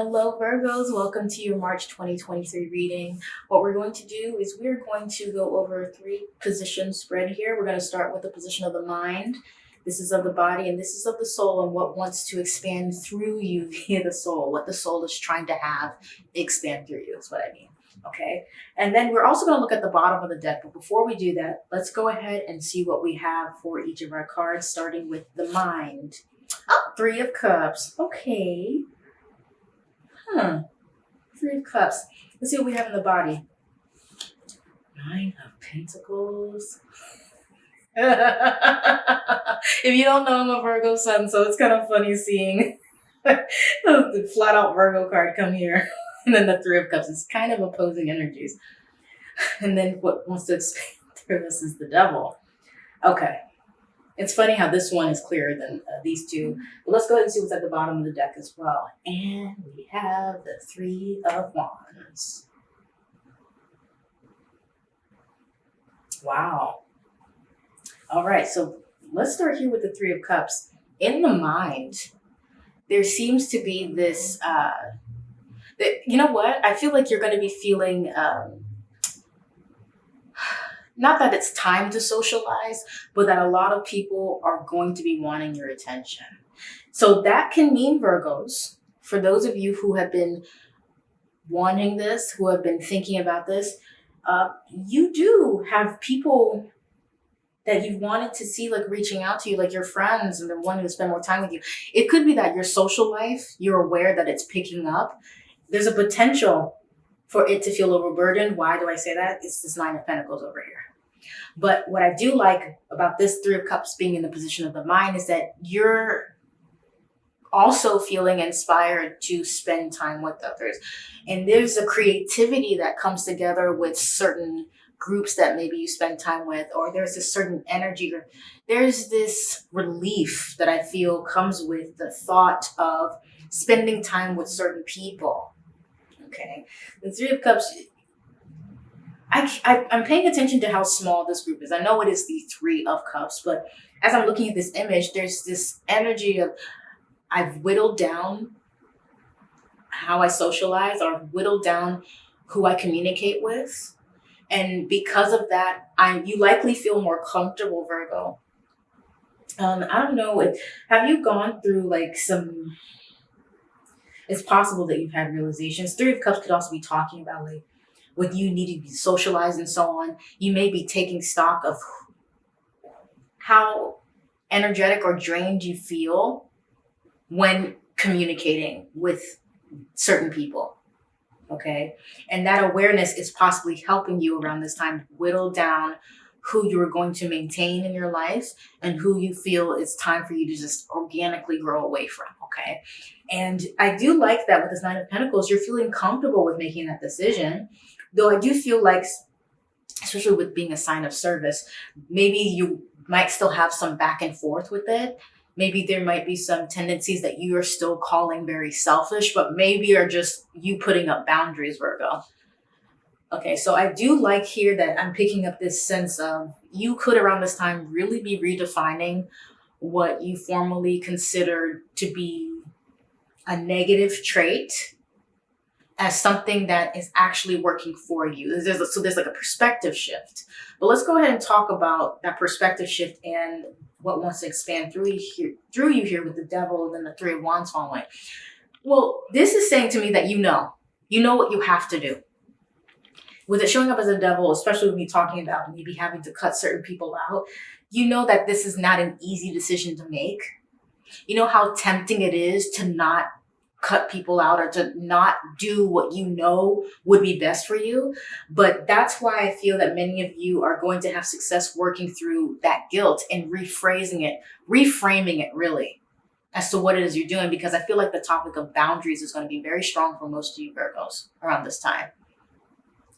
Hello Virgos, welcome to your March 2023 reading. What we're going to do is we're going to go over three position spread here. We're going to start with the position of the mind. This is of the body and this is of the soul and what wants to expand through you via the soul. What the soul is trying to have expand through you is what I mean. Okay. And then we're also going to look at the bottom of the deck. But before we do that, let's go ahead and see what we have for each of our cards, starting with the mind. Oh, three of cups. Okay. Three of Cups. Let's see what we have in the body. Nine of Pentacles. if you don't know, I'm a Virgo sun, so it's kind of funny seeing the flat out Virgo card come here. And then the Three of Cups. It's kind of opposing energies. And then what wants to expand through this is the Devil. Okay. It's funny how this one is clearer than uh, these two. But let's go ahead and see what's at the bottom of the deck as well. And we have the Three of Wands. Wow. All right, so let's start here with the Three of Cups. In the mind, there seems to be this, uh, you know what? I feel like you're going to be feeling um, not that it's time to socialize, but that a lot of people are going to be wanting your attention. So that can mean Virgos, for those of you who have been wanting this, who have been thinking about this, uh, you do have people that you've wanted to see like reaching out to you, like your friends and they're wanting to spend more time with you. It could be that your social life, you're aware that it's picking up. There's a potential for it to feel overburdened. Why do I say that? It's this Nine of Pentacles over here. But what I do like about this Three of Cups being in the position of the mind is that you're also feeling inspired to spend time with others. And there's a creativity that comes together with certain groups that maybe you spend time with, or there's a certain energy, or there's this relief that I feel comes with the thought of spending time with certain people. Okay. The Three of Cups, I, I, am paying attention to how small this group is. I know it is the three of cups, but as I'm looking at this image, there's this energy of I've whittled down how I socialize or whittled down who I communicate with. And because of that, I you likely feel more comfortable, Virgo. Um, I don't know, if, have you gone through like some, it's possible that you've had realizations. Three of Cups could also be talking about like with you needing to be socialized and so on, you may be taking stock of how energetic or drained you feel when communicating with certain people. Okay. And that awareness is possibly helping you around this time whittle down who you're going to maintain in your life and who you feel it's time for you to just organically grow away from. Okay. And I do like that with this Nine of Pentacles, you're feeling comfortable with making that decision. Though I do feel like, especially with being a sign of service, maybe you might still have some back and forth with it. Maybe there might be some tendencies that you are still calling very selfish, but maybe are just you putting up boundaries, Virgo. Okay, so I do like here that I'm picking up this sense of you could around this time really be redefining what you formerly considered to be a negative trait as something that is actually working for you. There's a, so there's like a perspective shift. But let's go ahead and talk about that perspective shift and what wants to expand through you here, through you here with the devil and then the three of wands following. Well, this is saying to me that you know, you know what you have to do. With it showing up as a devil, especially when you're talking about maybe having to cut certain people out, you know that this is not an easy decision to make. You know how tempting it is to not cut people out or to not do what you know would be best for you. But that's why I feel that many of you are going to have success working through that guilt and rephrasing it, reframing it really as to what it is you're doing. Because I feel like the topic of boundaries is going to be very strong for most of you Virgos around this time.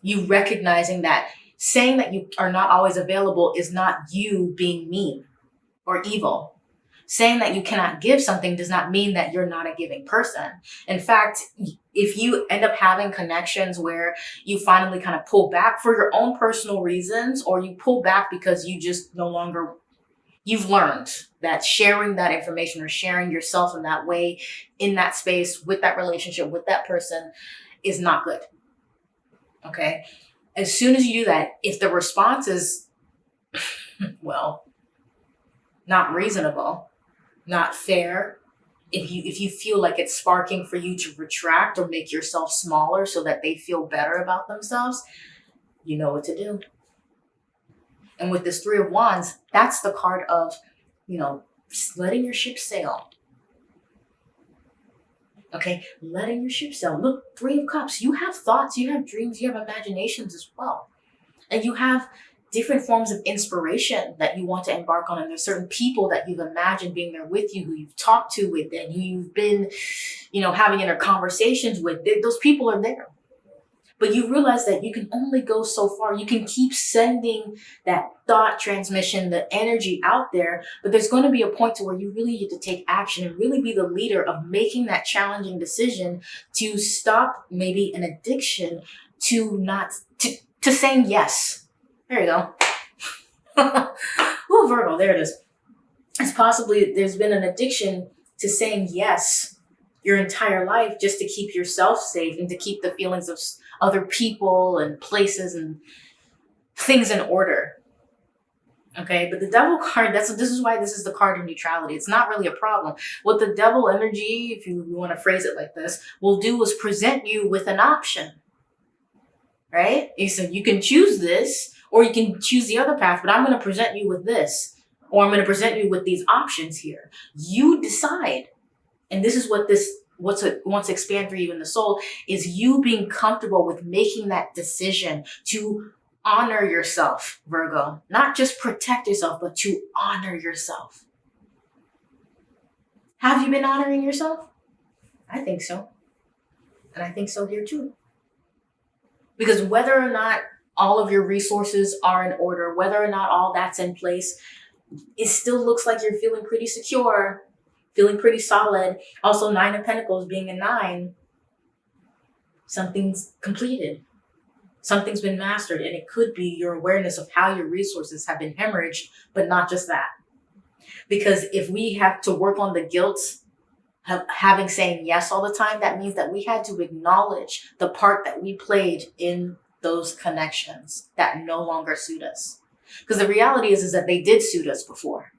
You recognizing that saying that you are not always available is not you being mean or evil saying that you cannot give something does not mean that you're not a giving person. In fact, if you end up having connections where you finally kind of pull back for your own personal reasons, or you pull back because you just no longer you've learned that sharing that information or sharing yourself in that way, in that space, with that relationship, with that person is not good. Okay. As soon as you do that, if the response is, well, not reasonable, not fair, if you if you feel like it's sparking for you to retract or make yourself smaller so that they feel better about themselves, you know what to do. And with this three of wands, that's the card of, you know, letting your ship sail. Okay, letting your ship sail. Look, three of cups. You have thoughts, you have dreams, you have imaginations as well. And you have different forms of inspiration that you want to embark on. And there's certain people that you've imagined being there with you, who you've talked to with, and you've been, you know, having inner conversations with. Those people are there. But you realize that you can only go so far. You can keep sending that thought transmission, the energy out there, but there's going to be a point to where you really need to take action and really be the leader of making that challenging decision to stop maybe an addiction to not, to, to saying yes there you go. oh, Virgo, there it is. It's possibly there's been an addiction to saying yes your entire life just to keep yourself safe and to keep the feelings of other people and places and things in order. Okay, but the devil card, that's this is why this is the card of neutrality. It's not really a problem. What the devil energy, if you want to phrase it like this, will do is present you with an option. Right? He said you can choose this or you can choose the other path, but I'm going to present you with this, or I'm going to present you with these options here. You decide. And this is what this what's it wants to expand for you in the soul is you being comfortable with making that decision to honor yourself, Virgo. Not just protect yourself, but to honor yourself. Have you been honoring yourself? I think so. And I think so here too. Because whether or not all of your resources are in order, whether or not all that's in place, it still looks like you're feeling pretty secure, feeling pretty solid. Also, Nine of Pentacles being a nine, something's completed. Something's been mastered, and it could be your awareness of how your resources have been hemorrhaged, but not just that. Because if we have to work on the guilt of having saying yes all the time, that means that we had to acknowledge the part that we played in those connections that no longer suit us. Because the reality is, is that they did suit us before.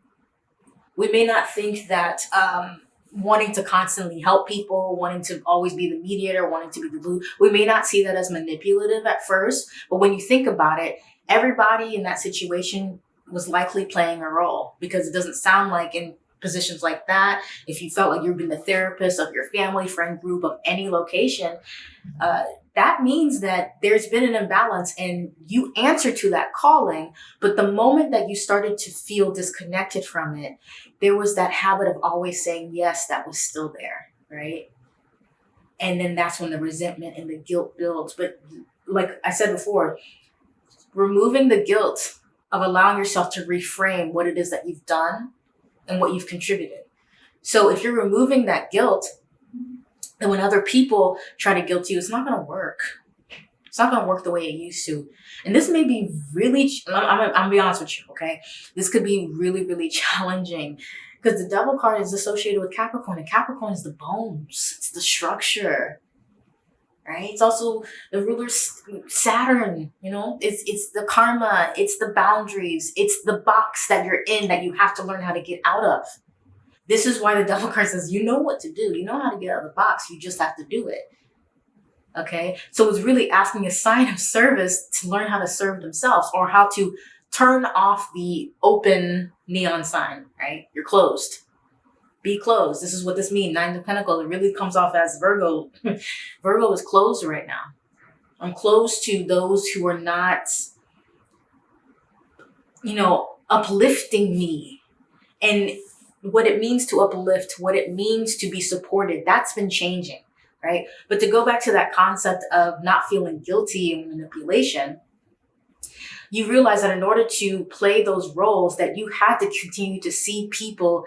We may not think that um, wanting to constantly help people, wanting to always be the mediator, wanting to be the glue, we may not see that as manipulative at first. But when you think about it, everybody in that situation was likely playing a role because it doesn't sound like in positions like that, if you felt like you've been the therapist of your family, friend group, of any location, uh, that means that there's been an imbalance and you answer to that calling. But the moment that you started to feel disconnected from it, there was that habit of always saying yes that was still there, right? And then that's when the resentment and the guilt builds. But like I said before, removing the guilt of allowing yourself to reframe what it is that you've done and what you've contributed. So if you're removing that guilt, and when other people try to guilt you, it's not going to work. It's not going to work the way it used to. And this may be really, I'm, I'm, I'm going to be honest with you, okay? This could be really, really challenging because the devil card is associated with Capricorn and Capricorn is the bones. It's the structure, right? It's also the ruler Saturn, you know, it's, it's the karma, it's the boundaries, it's the box that you're in that you have to learn how to get out of. This is why the devil card says, you know what to do. You know how to get out of the box. You just have to do it. Okay. So it's really asking a sign of service to learn how to serve themselves or how to turn off the open neon sign, right? You're closed. Be closed. This is what this means. Nine of Pentacles. It really comes off as Virgo. Virgo is closed right now. I'm closed to those who are not, you know, uplifting me. And what it means to uplift, what it means to be supported, that's been changing, right? But to go back to that concept of not feeling guilty and manipulation, you realize that in order to play those roles that you had to continue to see people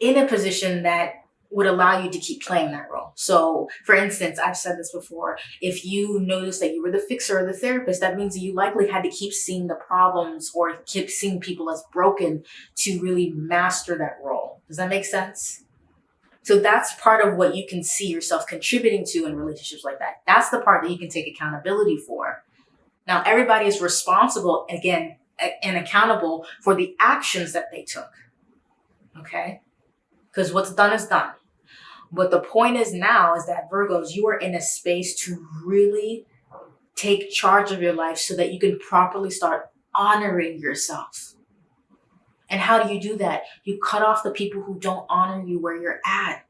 in a position that would allow you to keep playing that role. So, for instance, I've said this before if you notice that you were the fixer or the therapist, that means you likely had to keep seeing the problems or keep seeing people as broken to really master that role. Does that make sense? So, that's part of what you can see yourself contributing to in relationships like that. That's the part that you can take accountability for. Now, everybody is responsible, again, and accountable for the actions that they took. Okay? because what's done is done. But the point is now is that Virgos, you are in a space to really take charge of your life so that you can properly start honoring yourself. And how do you do that? You cut off the people who don't honor you where you're at.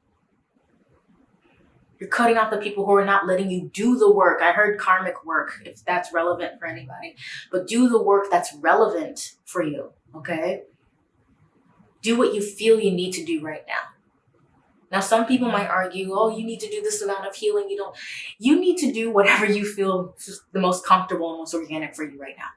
You're cutting off the people who are not letting you do the work. I heard karmic work, if that's relevant for anybody. But do the work that's relevant for you, okay? do what you feel you need to do right now. Now, some people mm-hmm. might argue, oh, you need to do this amount of healing. You don't, you need to do whatever you feel is the most comfortable and most organic for you right now.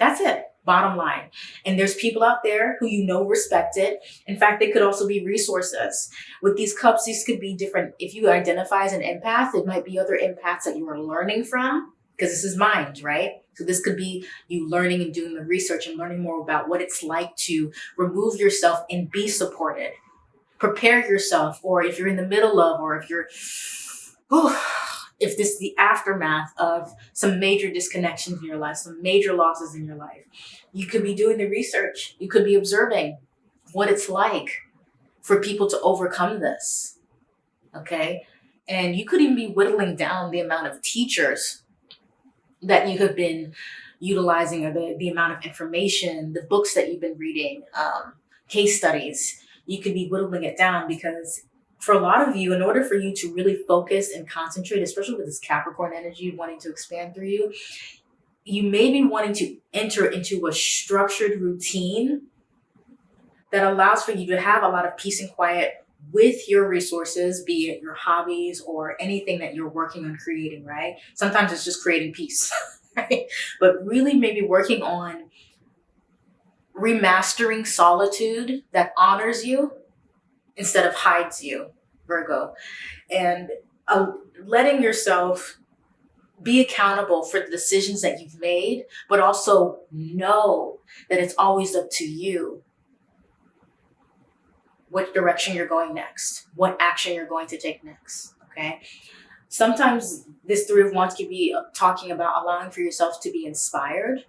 That's it, bottom line. And there's people out there who you know respect it. In fact, they could also be resources. With these cups, these could be different. If you identify as an empath, it might be other empaths that you are learning from because this is mind, right? So this could be you learning and doing the research and learning more about what it's like to remove yourself and be supported. Prepare yourself, or if you're in the middle of, or if you're, oh, if this is the aftermath of some major disconnections in your life, some major losses in your life, you could be doing the research. You could be observing what it's like for people to overcome this. Okay. And you could even be whittling down the amount of teachers that you have been utilizing or the, the amount of information, the books that you've been reading, um, case studies, you could be whittling it down because for a lot of you, in order for you to really focus and concentrate, especially with this Capricorn energy wanting to expand through you, you may be wanting to enter into a structured routine that allows for you to have a lot of peace and quiet with your resources, be it your hobbies or anything that you're working on creating, right? Sometimes it's just creating peace, right? But really maybe working on remastering solitude that honors you instead of hides you, Virgo. And uh, letting yourself be accountable for the decisions that you've made, but also know that it's always up to you what direction you're going next, what action you're going to take next. Okay. Sometimes this three of wands could be talking about allowing for yourself to be inspired.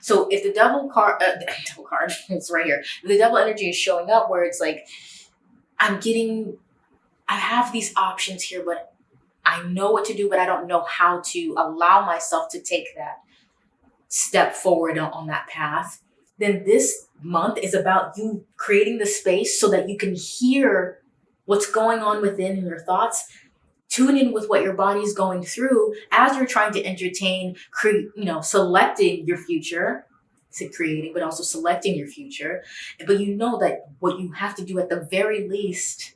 So if the devil card, uh, card, it's right here. The devil energy is showing up where it's like, I'm getting, I have these options here, but I know what to do, but I don't know how to allow myself to take that step forward on, on that path then this month is about you creating the space so that you can hear what's going on within in your thoughts tune in with what your body is going through as you're trying to entertain cre- you know selecting your future creating but also selecting your future. But you know that what you have to do at the very least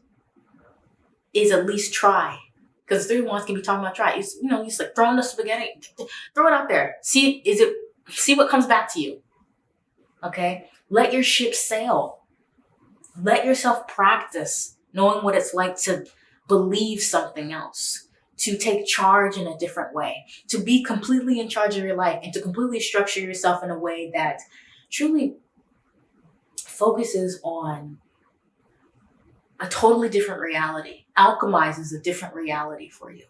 is at least try. Because three wands can be talking about try. You, you know just like throwing the spaghetti throw it out there. See is it see what comes back to you. Okay. Let your ship sail. Let yourself practice knowing what it's like to believe something else, to take charge in a different way, to be completely in charge of your life, and to completely structure yourself in a way that truly focuses on a totally different reality, alchemizes a different reality for you.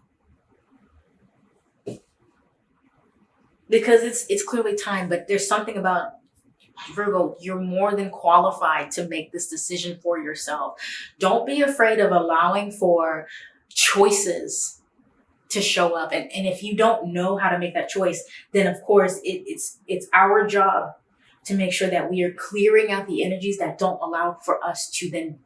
Because it's it's clearly time, but there's something about Virgo, you're more than qualified to make this decision for yourself. Don't be afraid of allowing for choices to show up. And, and if you don't know how to make that choice, then of course it, it's it's our job to make sure that we are clearing out the energies that don't allow for us to then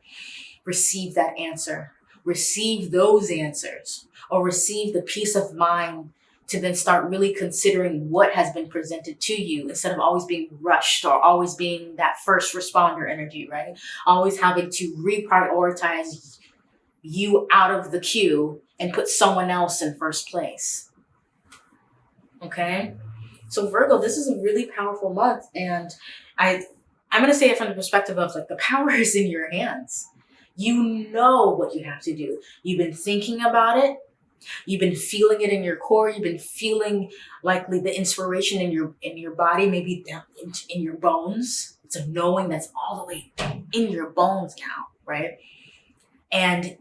receive that answer, receive those answers, or receive the peace of mind to then start really considering what has been presented to you instead of always being rushed or always being that first responder energy, right? Always having to reprioritize you out of the queue and put someone else in first place. Okay? So Virgo, this is a really powerful month and I I'm going to say it from the perspective of like the power is in your hands. You know what you have to do. You've been thinking about it. You've been feeling it in your core. You've been feeling likely the inspiration in your in your body, maybe down in, in your bones. It's a knowing that's all the way in your bones now, right? And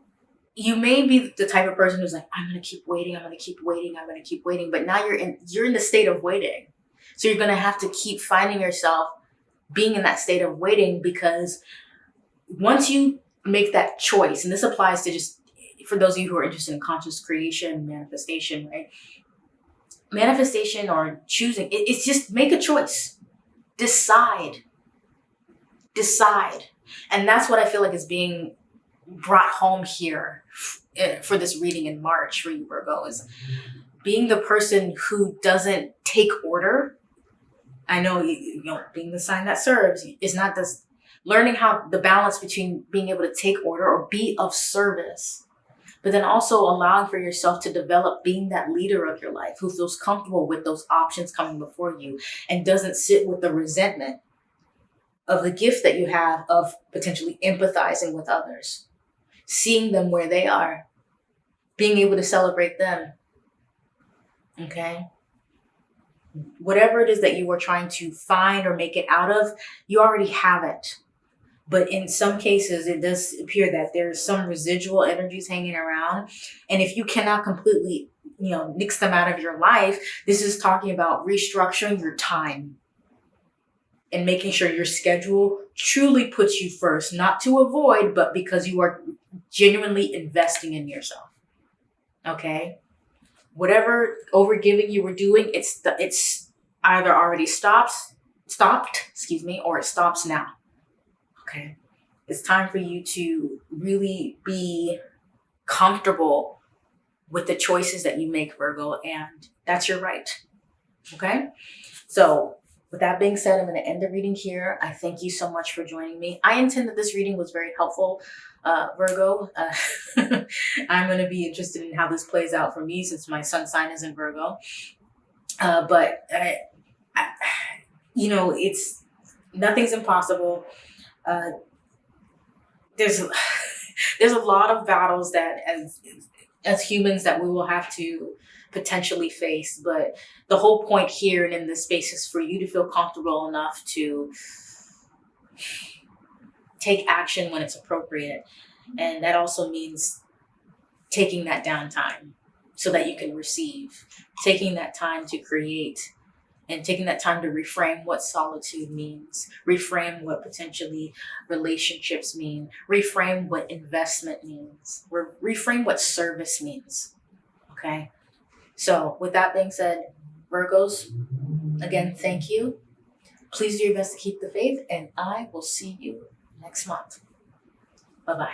you may be the type of person who's like, I'm gonna keep waiting, I'm gonna keep waiting, I'm gonna keep waiting. But now you're in you're in the state of waiting. So you're gonna have to keep finding yourself being in that state of waiting because once you make that choice, and this applies to just for those of you who are interested in conscious creation, manifestation, right? Manifestation or choosing, it, it's just make a choice. Decide. Decide. And that's what I feel like is being brought home here eh, for this reading in March for you, Virgo, is being the person who doesn't take order. I know, you know, being the sign that serves is not this learning how the balance between being able to take order or be of service but then also allowing for yourself to develop being that leader of your life who feels comfortable with those options coming before you and doesn't sit with the resentment of the gift that you have of potentially empathizing with others, seeing them where they are, being able to celebrate them. Okay? Whatever it is that you are trying to find or make it out of, you already have it. But in some cases, it does appear that there's some residual energies hanging around. And if you cannot completely, you know, nix them out of your life, this is talking about restructuring your time and making sure your schedule truly puts you first, not to avoid, but because you are genuinely investing in yourself. Okay? Whatever overgiving you were doing, it's the, it's either already stops, stopped, excuse me, or it stops now. Okay. It's time for you to really be comfortable with the choices that you make, Virgo, and that's your right. Okay. So with that being said, I'm going to end the reading here. I thank you so much for joining me. I intend that this reading was very helpful, uh, Virgo. Uh, I'm going to be interested in how this plays out for me since my sun sign is in Virgo. Uh, but, I, I, you know, it's nothing's impossible uh, there's there's a lot of battles that as as humans that we will have to potentially face but the whole point here and in this space is for you to feel comfortable enough to take action when it's appropriate. And that also means taking that downtime so that you can receive taking that time to create and taking that time to reframe what solitude means, reframe what potentially relationships mean, reframe what investment means, reframe what service means. Okay. So, with that being said, Virgos, again, thank you. Please do your best to keep the faith, and I will see you next month. Bye bye.